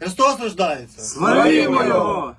Христос рождається! Славімо його!